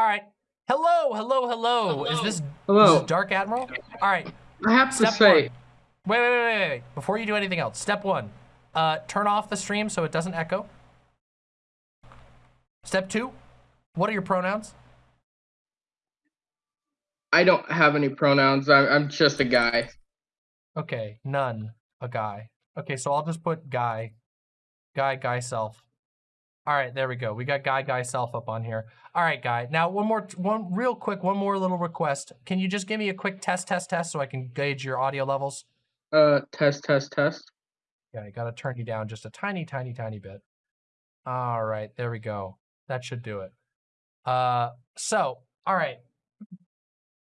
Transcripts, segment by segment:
All right. Hello, hello, hello. Is this, Hello. is this Dark Admiral? All right. I have to say, one. Wait, wait, wait, wait, wait. Before you do anything else, step one, uh, turn off the stream so it doesn't echo. Step two, what are your pronouns? I don't have any pronouns. I'm, I'm just a guy. Okay, none. A guy. Okay, so I'll just put guy. Guy, guy self. All right, there we go. We got guy, guy self up on here. All right, guy. Now, one more, one real quick, one more little request. Can you just give me a quick test, test, test so I can gauge your audio levels? Uh, test, test, test. Yeah, I gotta turn you down just a tiny, tiny, tiny bit. All right, there we go. That should do it. Uh, so, all right.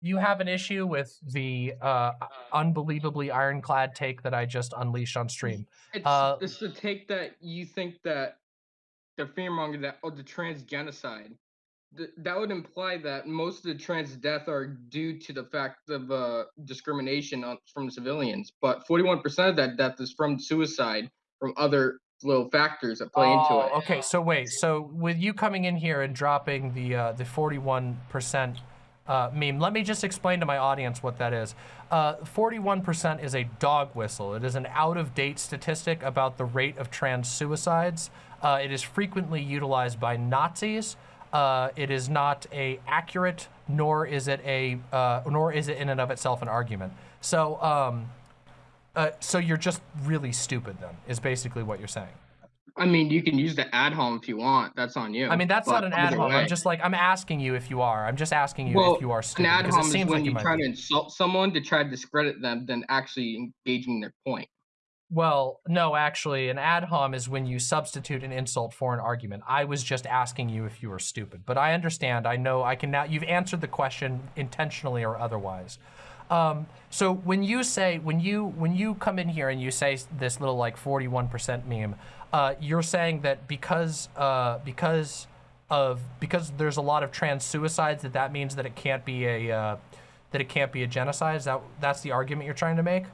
You have an issue with the uh, unbelievably ironclad take that I just unleashed on stream. It's, Uh, it's the take that you think that the fearmonger that oh the trans genocide. Th- that would imply that most of the trans deaths are due to the fact of uh, discrimination on, from civilians, but 41% of that death is from suicide from other little factors that play into it. Oh, Okay, so wait, so with you coming in here and dropping the uh, the 41% uh, meme, let me just explain to my audience what that is. Uh, 41% is a dog whistle. It is an out-of-date statistic about the rate of trans suicides. Uh, it is frequently utilized by Nazis. Uh, it is not a accurate, nor is it a, uh, nor is it in and of itself an argument. So, um, uh, so you're just really stupid then, is basically what you're saying. I mean, you can use the ad hom if you want. That's on you. I mean, that's not an ad hom. I'm just like, I'm asking you if you are. I'm just asking you well, if you are an stupid. ad because it hom is seems when like you try be. to insult someone to try to discredit them, than actually engaging their point. Well, no, actually, an ad hom is when you substitute an insult for an argument. I was just asking you if you were stupid. But I understand. I know I can now, you've answered the question intentionally or otherwise. Um, so when you say, when you, when you come in here and you say this little like 41% meme, uh, you're saying that because, uh, because of, because there's a lot of trans suicides, that that means that it can't be a, uh, that it can't be a genocide? Is that, that's the argument you're trying to make?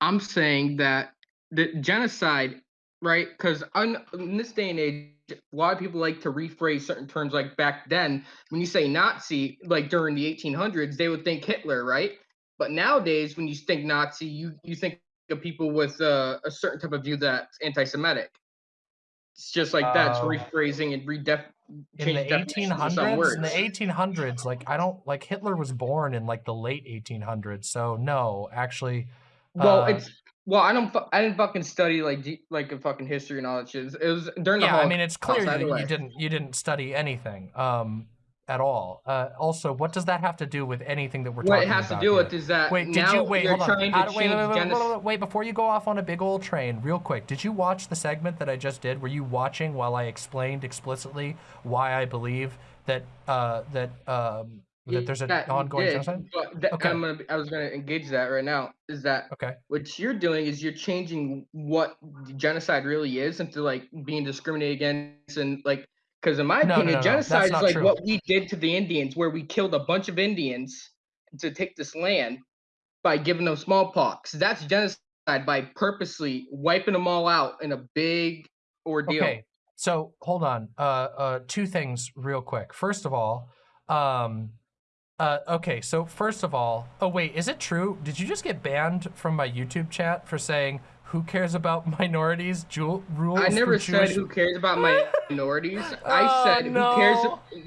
I'm saying that the genocide, right? Because in this day and age, a lot of people like to rephrase certain terms. Like back then, when you say Nazi, like during the 1800s, they would think Hitler, right? But nowadays, when you think Nazi, you you think of people with uh, a certain type of view that's anti-Semitic. It's just like that's Oh. rephrasing and redef. in the some 1800s in the 1800s like i don't like hitler was born in like the late 1800s so no actually Well, uh, it's well, I don't, I didn't fucking study like like a fucking history and all that shit. It was during the yeah i mean it's clear way. you didn't you didn't study anything um at all uh also what does that have to do with anything that we're What talking about? What it has to do here? with is that Wait, did now you wait? you're Hold on. trying How wait, change wait, wait, wait, wait, before you go off on a big old train, real quick. Did you watch the segment that I just did? Were you watching while I explained explicitly why I believe that uh, that um, that there's an Yeah, ongoing did, genocide? That, Okay. I'm gonna, I was gonna engage that right now. Is that Okay. what you're doing? Is you're changing what genocide really is into like being discriminated against and like because in my No, opinion, no, no, genocide is like true. what we did to the Indians, where we killed a bunch of Indians to take this land by giving them smallpox. That's genocide by purposely wiping them all out in a big ordeal. Okay, so hold on. Uh, uh, two things real quick. First of all, um, uh, okay, so first of all, oh wait, is it true? Did you just get banned from my YouTube chat for saying who cares about minorities? Jewel, rules I never said Jewish- who cares about my minorities. Oh, I said who cares.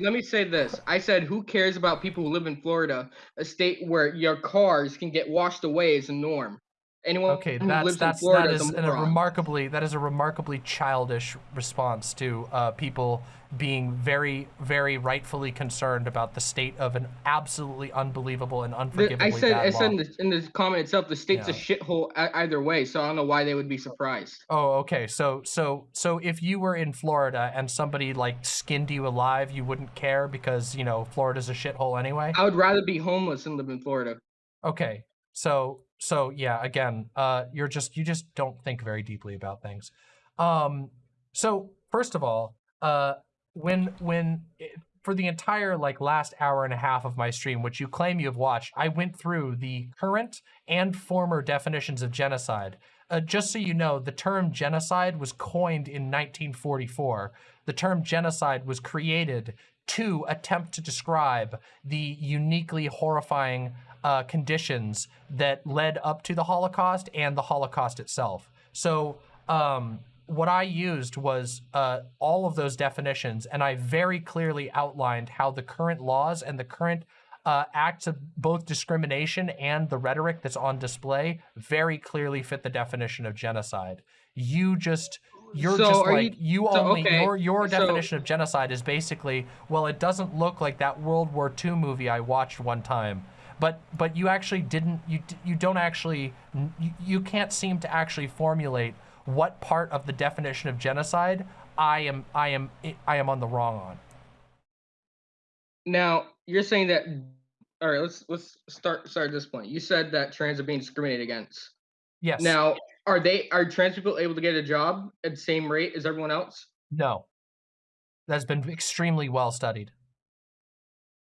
Let me say this. I said who cares about people who live in Florida, a state where your cars can get washed away as a norm. Anyone Okay, who that's lives that's in Florida that is a remarkably that is a remarkably childish response to uh, people being very very rightfully concerned about the state of an absolutely unbelievable and unforgivably I said I said in the, in the comment itself, the state's a shithole either way. So I don't know why they would be surprised. Oh, okay. So, so, so if you were in Florida and somebody like skinned you alive, you wouldn't care because you know Florida's a shithole anyway. I would rather be homeless than live in Florida. Okay. So, so yeah. Again, uh, you're just you just don't think very deeply about things. Um. So first of all, uh, when when it, for the entire like last hour and a half of my stream, which you claim you have watched, I went through the current and former definitions of genocide. Uh, just so you know, the term genocide was coined in 1944. The term genocide was created to attempt to describe the uniquely horrifying uh, conditions that led up to the Holocaust and the Holocaust itself. So um, what I used was uh, all of those definitions, and I very clearly outlined how the current laws and the current uh, acts of both discrimination and the rhetoric that's on display very clearly fit the definition of genocide. You just you're So just like you, you- so, only okay, your your so- definition of genocide is basically well it doesn't look like that World War II movie I watched one time. But but you actually didn't you you don't actually you, you can't seem to actually formulate what part of the definition of genocide I am I am I am on the wrong on. Now you're saying that. All right, let's let's start start at this point. You said that trans are being discriminated against. Yes. Now, are they are trans people able to get a job at the same rate as everyone else? no. That's been extremely well studied.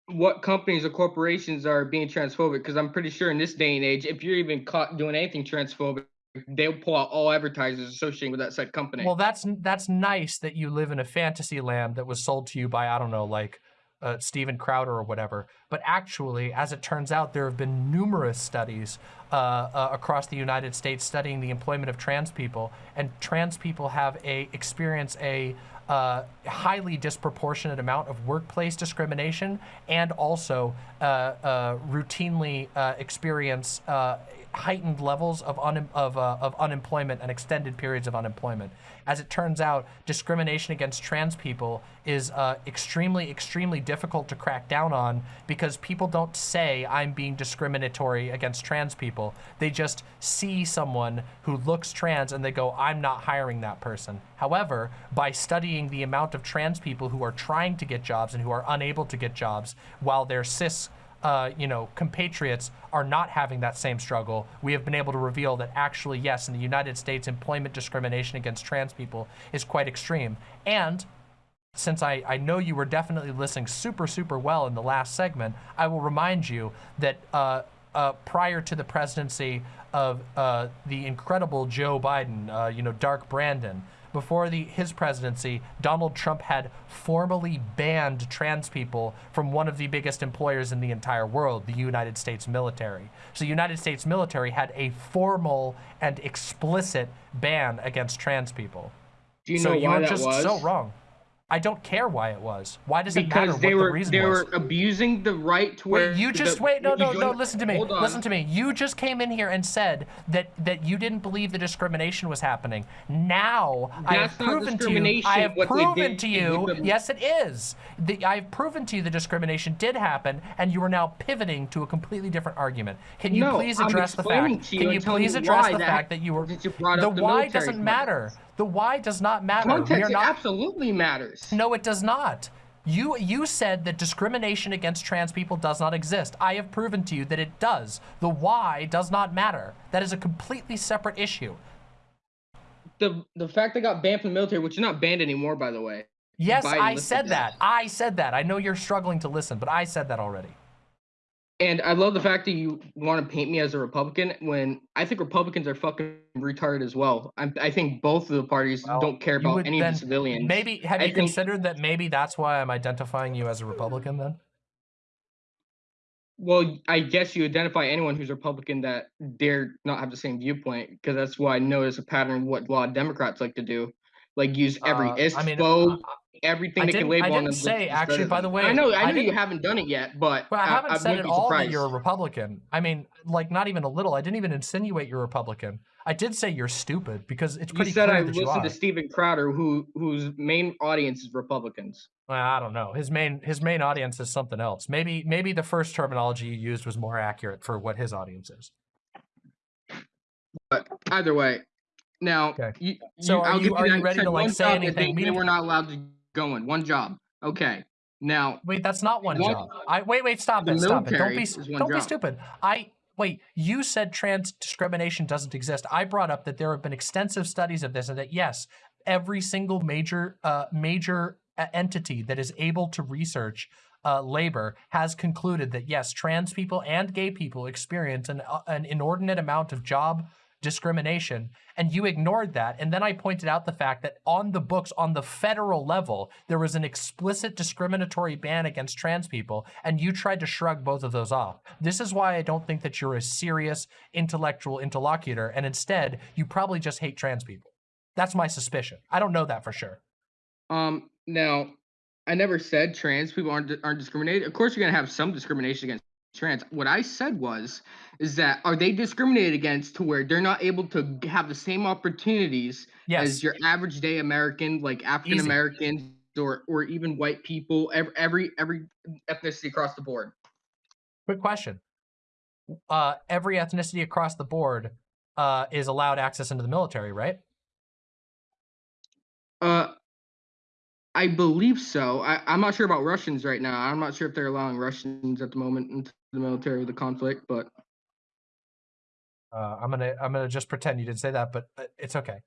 What companies or corporations are being transphobic? Because I'm pretty sure in this day and age, if you're even caught doing anything transphobic, they'll pull out all advertisers associated with that said company. Well, that's that's nice that you live in a fantasy land that was sold to you by I don't know, like uh, Steven Crowder or whatever. But actually, as it turns out, there have been numerous studies uh, uh, across the United States studying the employment of trans people, and trans people have a experience a uh, highly disproportionate amount of workplace discrimination and also uh, uh, routinely uh, experience heightened levels of, un- of, of unemployment and extended periods of unemployment. As it turns out, discrimination against trans people is uh, extremely, extremely difficult to crack down on because people don't say, I'm being discriminatory against trans people. They just see someone who looks trans and they go, I'm not hiring that person. However, by studying the amount of trans people who are trying to get jobs and who are unable to get jobs while their cis uh, you know, compatriots are not having that same struggle, we have been able to reveal that actually, yes, in the United States, employment discrimination against trans people is quite extreme. And since I, I know you were definitely listening super, super well in the last segment, I will remind you that uh, uh, prior to the presidency of uh, the incredible Joe Biden, uh, you know, Dark Brandon, before the his presidency, Donald Trump had formally banned trans people from one of the biggest employers in the entire world, the United States military. So the United States military had a formal and explicit ban against trans people. Do you so know you why were that just was? so wrong. I don't care why it was. Why does it matter because what they the were reason they was? were abusing the right to where Wait, you just the- wait. No, no, no. Listen to me. Hold on. Listen to me. You just came in here and said that that you didn't believe the discrimination was happening. Now I have proven to you. I have proven to you. Yes, it is. The, I have proven to you the discrimination did happen, and you are now pivoting to a completely different argument. Can you No, please address the fact? you Can you please address the that- fact that you were you the the why doesn't matter. The why does not matter. Context not absolutely matters. no, it does not. You you said that discrimination against trans people does not exist. I have proven to you that it does. The why does not matter. That is a completely separate issue. The the fact they got banned from the military, which is not banned anymore, by the way. Yes, Biden I said that. that. I said that. I know you're struggling to listen, but I said that already. And I love the fact that you want to paint me as a Republican when I think Republicans are fucking retarded as well. I, I think both of the parties Well, don't care about would any then- of the civilians. Maybe have I you think- considered that maybe that's why I'm identifying you as a Republican then? Well, I guess you identify anyone who's Republican that dare not have the same viewpoint, because that's why I notice a pattern what a lot of Democrats like to do, like use every Uh, ISPO, I mean, everything I they didn't- can label I on didn't them. say, actually, by the way, I know, I I know you haven't done it yet, but Well, I haven't said wouldn't at be all that you're a Republican. I mean, like not even a little. I didn't even insinuate you're a Republican. I did say you're stupid because it's You pretty said clear I that you listened to Steven Crowder, who whose main audience is Republicans. Well, I don't know. His main his main audience is something else. Maybe maybe the first terminology you used was more accurate for what his audience is. But either way, now Okay. you, So you- are you- are you ready to, like, say anything They, they were not allowed to go in one job. Okay, now Wait, that's not one What? job. I wait, wait, stop it, stop it. Don't be don't be stupid. I wait. You said trans discrimination doesn't exist. I brought up that there have been extensive studies of this, and that yes, every single major uh, major uh, entity that is able to research uh, labor has concluded that yes, trans people and gay people experience an uh, an inordinate amount of job discrimination and you ignored that. And then i pointed out the fact that on the books on the federal level there was an explicit discriminatory ban against trans people and you tried to shrug both of those off. This is why i don't think that you're a serious intellectual interlocutor and instead you probably just hate trans people. That's my suspicion. I don't know that for sure. Um, now, I never said trans people aren't aren't discriminated. Of course, you're gonna have some discrimination against trans. What I said was, is that are they discriminated against to where they're not able to have the same opportunities yes as your average day American, like African Americans or or even white people, every every every ethnicity across the board. quick question uh every ethnicity across the board uh is allowed access into the military right Uh, I believe so. I, I'm not sure about Russians right now. I'm not sure if they're allowing Russians at the moment into the military, with the conflict, but Uh, I'm gonna I'm gonna just pretend you didn't say that, but it's okay.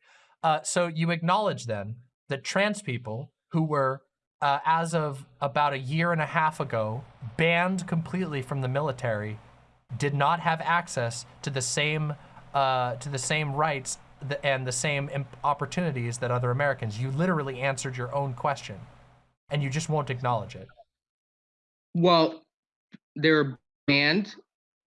Uh, so you acknowledge then that trans people who were, uh, as of about a year and a half ago, banned completely from the military, did not have access to the same uh, to the same rights th- and the same opportunities that other Americans. You literally answered your own question, and you just won't acknowledge it. Well, they were banned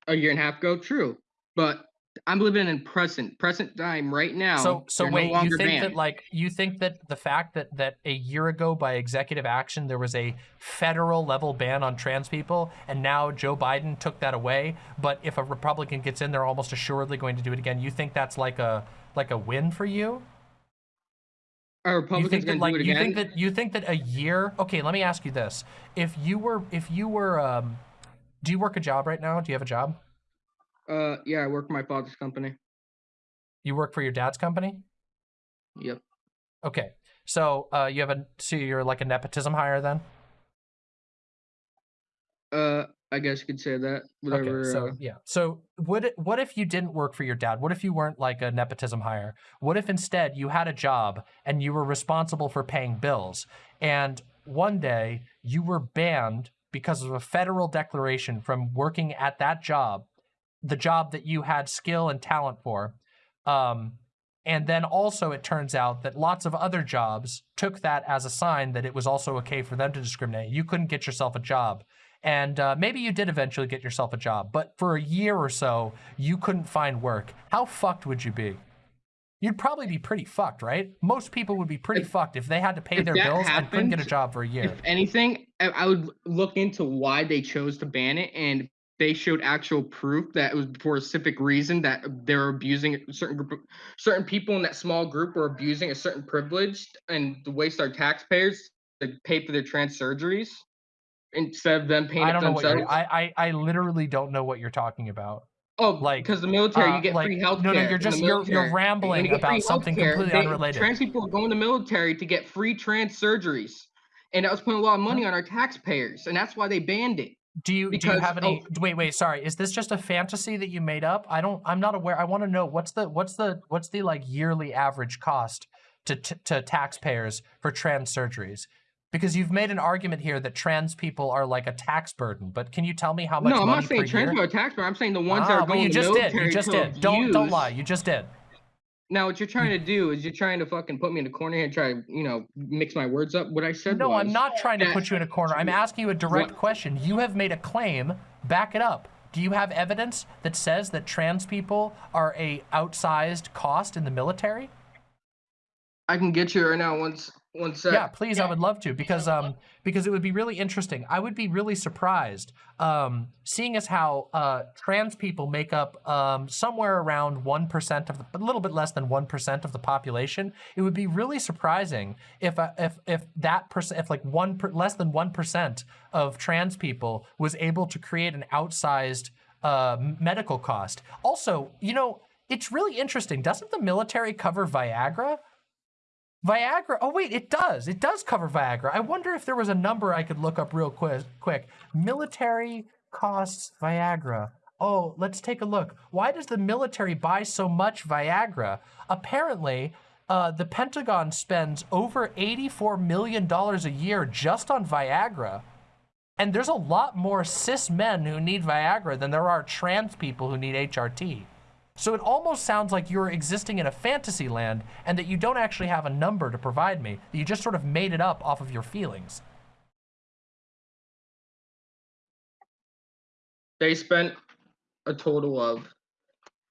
a year and a half ago, true. But I'm living in present, present time right now. So, so they're no wait, you think banned. that like you think that the fact that that a year ago by executive action there was a federal level ban on trans people, and now Joe Biden took that away. But if a Republican gets in, they're almost assuredly going to do it again. You think that's like a like a win for you? Are You Republicans think that like you think that you think that a year? Okay, let me ask you this: if you were if you were um, do you work a job right now? Do you have a job? uh, yeah, I work for my father's company. You work for your dad's company? Yep. Okay, so uh, you have a so you're like a nepotism hire then? Uh, I guess you could say that. Whatever. Okay, so uh, yeah. So it, what if you didn't work for your dad? What if you weren't like a nepotism hire? What if instead you had a job and you were responsible for paying bills and one day you were banned because of a federal declaration from working at that job, the job that you had skill and talent for. Um, and then also it turns out that lots of other jobs took that as a sign that it was also okay for them to discriminate. You couldn't get yourself a job and uh, maybe you did eventually get yourself a job, but for a year or so, you couldn't find work. How fucked would you be? You'd probably be pretty fucked, right? Most people would be pretty If- fucked if they had to pay their bills and couldn't get a job for a year. If anything, I, I would look into why they chose to ban it, and they showed actual proof that it was for a specific reason that they were abusing a certain group, of, certain people in that small group were abusing a certain privilege and to waste our taxpayers to pay for their trans surgeries instead of them paying I don't know what you're. I, I I literally don't know what you're talking about. oh, like, because the military, uh, you get like- free health no, no, you're just- you're- you're rambling about something completely unrelated. Trans people are going to the military to get free trans surgeries, and that was putting a lot of money on our taxpayers, and that's why they banned it. Do you do you have any? oh. Wait, wait, sorry. Is this just a fantasy that you made up? I don't. I'm not aware. I want to know what's the what's the what's the like yearly average cost to to, to taxpayers for trans surgeries? Because you've made an argument here that trans people are like a tax burden, but can you tell me how much No, I'm not saying trans people are tax burden. I'm saying the ones that Ah, are well, going you to just did. You just did. Don't don't lie. You just did. Now, what you're trying to do is you're trying to fucking put me in a corner here and try to, you know, mix my words up. What I said No, I'm not trying to put you in a corner. I'm asking you a direct What- question. You have made a claim. Back it up. Do you have evidence that says that trans people are a outsized cost in the military? I can get you right now. Once, one sec. Yeah, please, I would love to because um because it would be really interesting. I would be really surprised um seeing as how uh trans people make up um somewhere around one percent of the a little bit less than one percent of the population. It would be really surprising if uh, if if that person if like one per, less than one percent of trans people was able to create an outsized uh medical cost. Also, you know. It's really interesting. Doesn't the military cover Viagra? Viagra. Oh wait, it does. It does cover Viagra. I wonder if there was a number I could look up real quick. Quick, military costs Viagra. Oh, let's take a look. Why does the military buy so much Viagra? Apparently, uh, the Pentagon spends over eighty-four million dollars a year just on Viagra. And there's a lot more cis men who need Viagra than there are trans people who need HRT. So it almost sounds like you're existing in a fantasy land and that you don't actually have a number to provide me. That you just sort of made it up off of your feelings. They spent a total of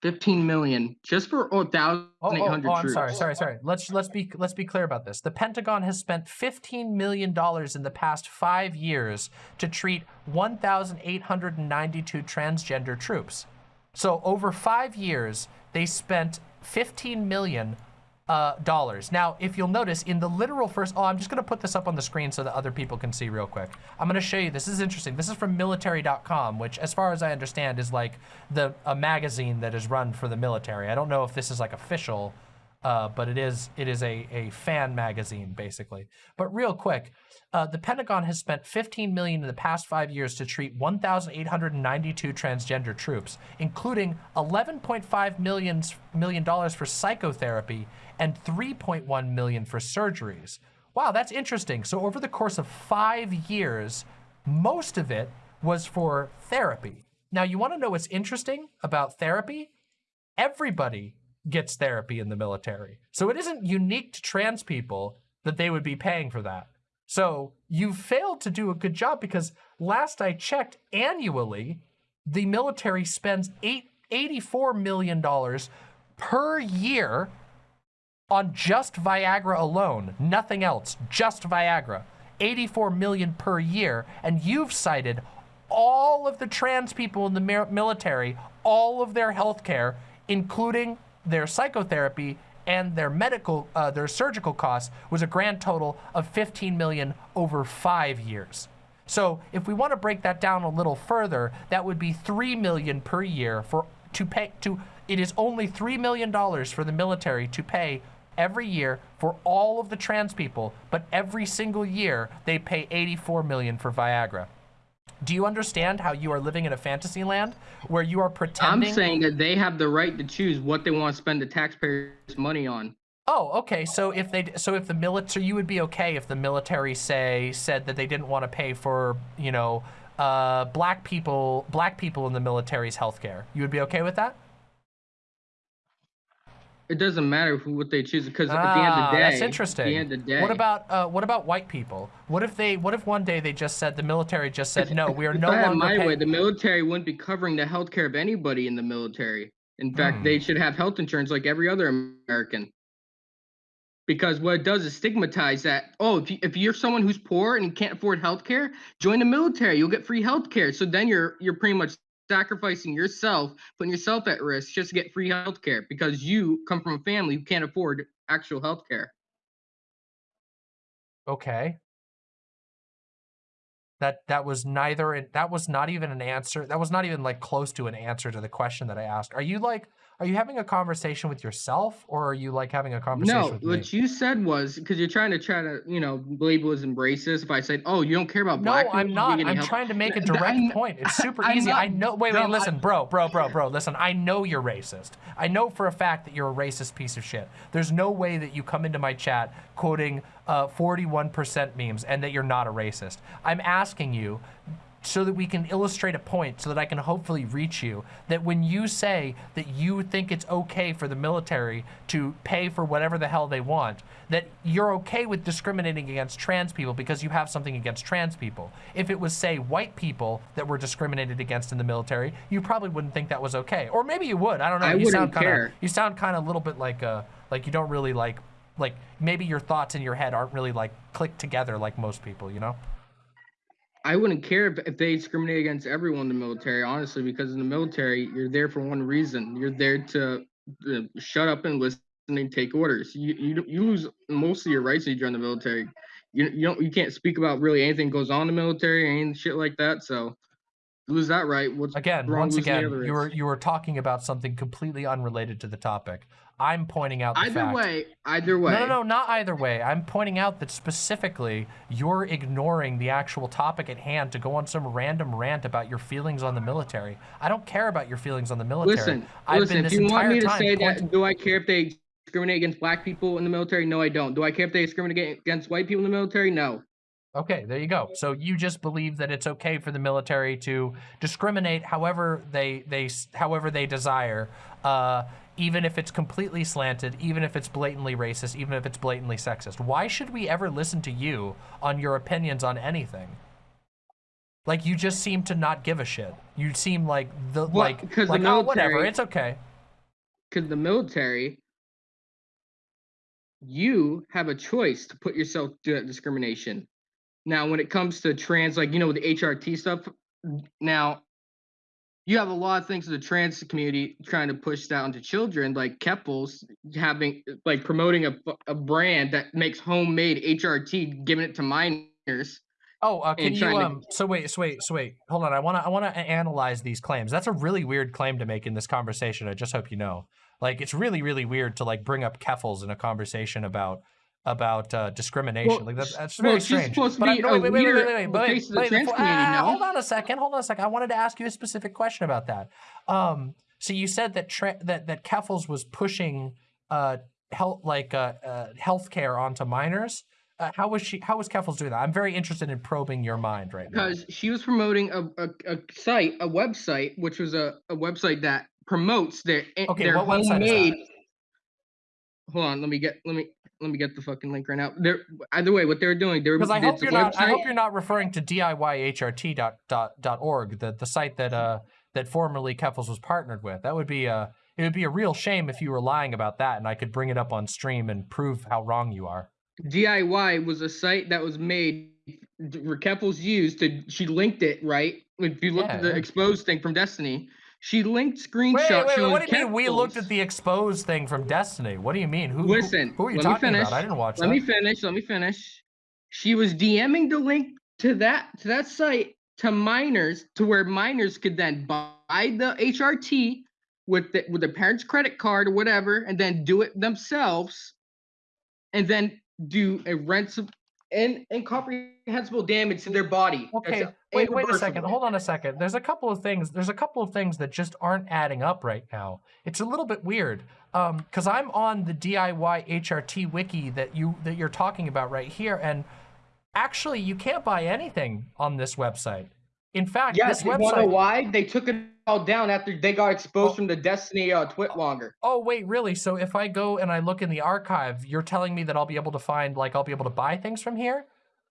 15 million just for oh, 1,800 Oh, oh, oh, I'm sorry, sorry, sorry. Let's let's be let's be clear about this. The Pentagon has spent 15 million dollars in the past five years to treat 1,892 transgender troops. So over five years, they spent 15 million uh, dollars. Now, if you'll notice in the literal first, oh, I'm just gonna put this up on the screen so that other people can see real quick. I'm gonna show you, this is interesting. This is from military.com, which as far as I understand is like the a magazine that is run for the military. I don't know if this is like official, uh, but it is it is a, a fan magazine basically. But real quick, uh, the Pentagon has spent 15 million in the past five years to treat 1,892 transgender troops, including 11.5 million million dollars for psychotherapy and 3.1 million for surgeries. Wow, that's interesting. So over the course of five years, most of it was for therapy. Now, you want to know what's interesting about therapy? Everybody gets therapy in the military. So it isn't unique to trans people that they would be paying for that. So you failed to do a good job because last I checked, annually, the military spends eight, $84 million per year on just Viagra alone, nothing else, just Viagra. 84 million per year, and you've cited all of the trans people in the military, all of their health care, including their psychotherapy and their medical, uh, their surgical costs, was a grand total of 15 million over five years. So if we want to break that down a little further, that would be 3 million per year for to pay to it is only 3 million dollars for the military to pay every year for all of the trans people, but every single year they pay 84 million for Viagra. Do you understand how you are living in a fantasy land where you are pretending? I'm saying that they have the right to choose what they want to spend the taxpayers' money on. Oh, okay. So if they, so if the military, you would be okay if the military say said that they didn't want to pay for, you know, uh, black people, black people in the military's healthcare. You would be okay with that? It doesn't matter who what they choose because at the end of Ah, the day, that's interesting. At the end of the day, What about uh, what about white people? What if they, what if one day they just said the military just said no, we are if no I had longer my way, the military wouldn't be covering the health care of anybody in the military. In fact, Hmm. they should have health insurance like every other American. Because what it does is stigmatize that. Oh, if, you, if you're someone who's poor and can't afford health care, join the military. You'll get free health care. So then you're you're pretty much sacrificing yourself, putting yourself at risk just to get free health care because you come from a family who can't afford actual health care. Okay. That that was neither that was not even an answer. That was not even like close to an answer to the question that I asked. Are you like are you having a conversation with yourself or are you like having a conversation No, with me? what you said was because you're trying to try to, you know, label as racist. If I said, "Oh, you don't care about No, black people," No, I'm not. I'm help- trying to make a direct I'm- point. It's super I'm easy. I know. Wait, no, wait, I- listen, bro, bro, bro, bro. Listen, I know you're racist. I know for a fact that you're a racist piece of shit. There's no way that you come into my chat quoting uh, 41% memes and that you're not a racist. I'm asking you so that we can illustrate a point so that I can hopefully reach you that when you say that you think it's okay for the military to pay for whatever the hell they want, that you're okay with discriminating against trans people because you have something against trans people. If it was, say, white people that were discriminated against in the military, you probably wouldn't think that was okay. Or maybe you would. I don't know. I you sound wouldn't kind of care. you sound kind of a little bit like uh like you don't really like like maybe your thoughts in your head aren't really like clicked together like most people, you know? I wouldn't care if, if they discriminate against everyone in the military, honestly, because in the military, you're there for one reason. You're there to uh, shut up and listen and take orders. You you you lose most of your rights when you join the military. You you don't you can't speak about really anything goes on in the military any shit like that. So lose that right. What's Again, wrong once again, you were you were talking about something completely unrelated to the topic. I'm pointing out the either fact. way, either way. No, no, no, not either way. I'm pointing out that specifically you're ignoring the actual topic at hand to go on some random rant about your feelings on the military. I don't care about your feelings on the military. Listen, I've listen. been If you want me to say that, do I care if they discriminate against black people in the military? No, I don't. Do I care if they discriminate against white people in the military? No. Okay, there you go. So you just believe that it's okay for the military to discriminate however they they however they desire, uh, even if it's completely slanted, even if it's blatantly racist, even if it's blatantly sexist. Why should we ever listen to you on your opinions on anything? Like you just seem to not give a shit. You seem like the Well, like 'cause the like oh whatever, it's okay. because the military, you have a choice to put yourself through that discrimination. Now, when it comes to trans, like you know, the HRT stuff, now you have a lot of things in the trans community trying to push down to children, like Keffals having like promoting a, a brand that makes homemade HRT, giving it to minors. Oh, uh, can you trying to- um? So wait, so wait, so wait. Hold on. I wanna, I wanna analyze these claims. That's a really weird claim to make in this conversation. I just hope you know. Like, it's really, really weird to like bring up Keffals in a conversation about about uh, discrimination. Well, like that's well, very strange. supposed to But I- be no, wait, wait, wait, wait, wait, wait, face of the wait, before- ah. Hold on a second. Hold on a second. I wanted to ask you a specific question about that. Um, so you said that tra- that that Keffals was pushing uh health like uh, uh healthcare onto minors. Uh, how was she? How was Keffals doing that? I'm very interested in probing your mind right now. because she was promoting a, a, a site, a website, which was a, a website that promotes their Okay, their what website is that? homemade. Hold on, let me get let me let me get the fucking link right now. They're either way, what they're doing, they're Because I hope you're not. I hope you're not referring to DIYHRT.org, the the site that uh that formerly Keffals was partnered with. That would be a it would be a real shame if you were lying about that, and I could bring it up on stream and prove how wrong you are. DIY was a site that was made. Keffals used to. She linked it right. If you look at the exposed thing from Destiny, she linked screenshots. Wait, wait, wait, what do you mean? We looked at the exposed thing from Destiny. What do you mean? Who? who- Listen, who, are you let me talking finish. about? I didn't watch Let that. me finish. Let me finish. She was DMing the link to that to that site to minors to where minors could then buy the HRT with the, with their parents' credit card or whatever, and then do it themselves, and then do a ransom and incomprehensible damage to their body. Okay, wait, wait a second. Hold on a second. There's a couple of things. There's a couple of things that just aren't adding up right now. It's a little bit weird. Um, because I'm on the DIY HRT wiki that you that you're talking about right here, and actually you can't buy anything on this website. In fact, Yes, this you wanna know why they took it all down after they got exposed Oh. from the Destiny uh, Twitlonger. Oh wait, really? So if I go and I look in the archive, you're telling me that I'll be able to find like I'll be able to buy things from here?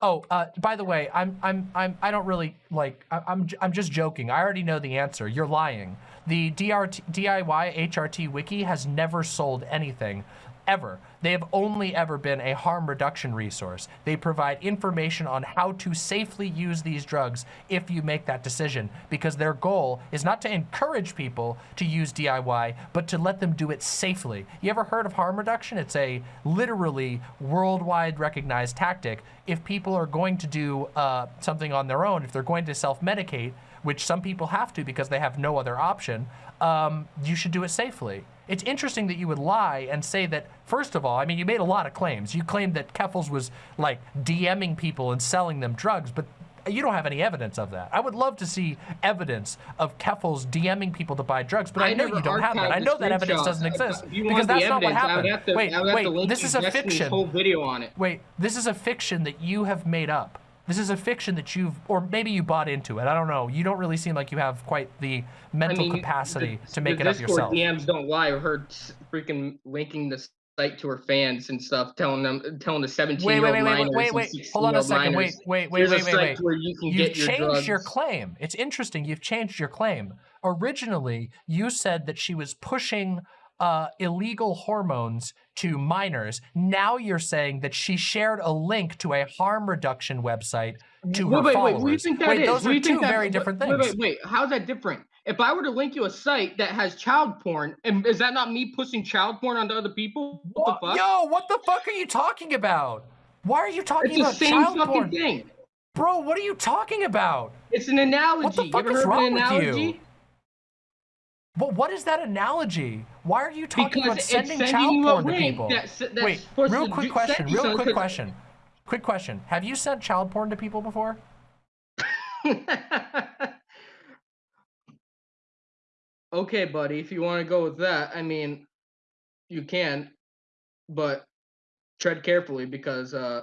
Oh, uh, by the way, I'm I'm I'm I don't really like I, I'm I'm just joking. I already know the answer. You're lying. The DRT, DIY HRT wiki has never sold anything ever. They have only ever been a harm reduction resource. They provide information on how to safely use these drugs if you make that decision because their goal is not to encourage people to use DIY, but to let them do it safely. You ever heard of harm reduction? It's a literally worldwide recognized tactic. If people are going to do uh, something on their own, if they're going to self-medicate, which some people have to because they have no other option, um, you should do it safely. It's interesting that you would lie and say that, first of all, I mean, you made a lot of claims. You claimed that Keffals was like DMing people and selling them drugs, but you don't have any evidence of that. I would love to see evidence of Keffals DMing people to buy drugs, but I, know you don't have that. I know that evidence doesn't exist because that's not what evidence, I would happened. to- wait, I wait, this is a fiction. Whole video on it. Wait, this is a fiction that you have made up. This is a fiction that you've, or maybe you bought into it. I don't know. You don't really seem like you have quite the mental mean, capacity the- to make it up Discord yourself. DMs don't lie. I heard freaking linking the site to her fans and stuff, telling them, telling the 17 Wait, year wait, old wait, wait, minors wait, and wait. Hold on a second. Wait, minors. wait, wait, wait, wait, site wait. where you can You've get your changed drugs. your claim. It's interesting. You've changed your claim. Originally, you said that she was pushing uh, illegal hormones to minors. Now you're saying that she shared a link to a harm reduction website to her wait, wait, followers. wait. What you think that wait, is? those are two that- very different wait, things. Wait, wait, wait, How's that different? If I were to link you a site that has child porn, and is that not me pushing child porn onto other people? What, the fuck? Yo, what the fuck are you talking about? Why are you talking it's the about same child fucking porn? thing. Bro, what are you talking about? It's an analogy. fuck you ever is wrong with you? But what is that analogy? Why are you talking Because about sending sending child porn to people? that's- that's Wait, real quick question. Real quick question. Quick question. Have you sent child porn to people before? okay, buddy, if you want to go with that, I mean, you can, but tread carefully because uh,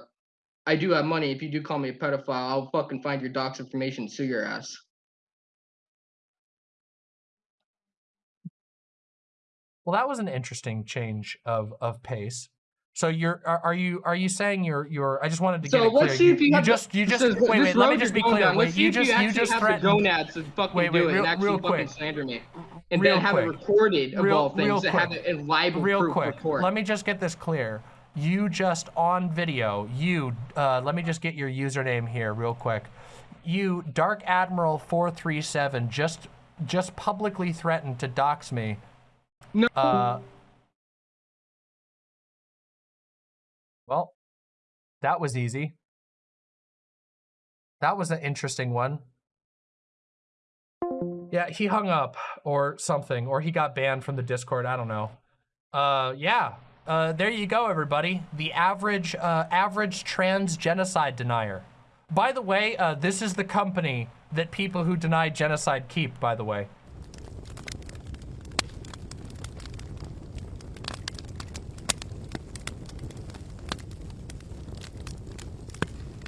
I do have money. If you do call me a pedophile, I'll fucking find your doc's information, and sue your ass. Well, that was an interesting change of of pace. So you're are, are you are you saying you're you're I just wanted to get So it clear. let's see you, if you, you have just you just is- wait wait let me just be clear. down, Wait, let's you just you actually just have threatened the gonads to fucking Wait, wait, do it real- and actually real fucking quick. slander me, and Real then have it recorded of Real- all things, real have it in libel real proof quick. report. Let me just get this clear. You just on video, you uh, let me just get your username here real quick. You Dark Admiral 437 just just publicly threatened to dox me. No. Uh Well, that was easy. That was an interesting one. Yeah, he hung up or something, or he got banned from the Discord. I don't know. Uh, yeah. Uh, there you go, everybody. The average, uh, average trans genocide denier. By the way, uh, this is the company that people who deny genocide keep. By the way,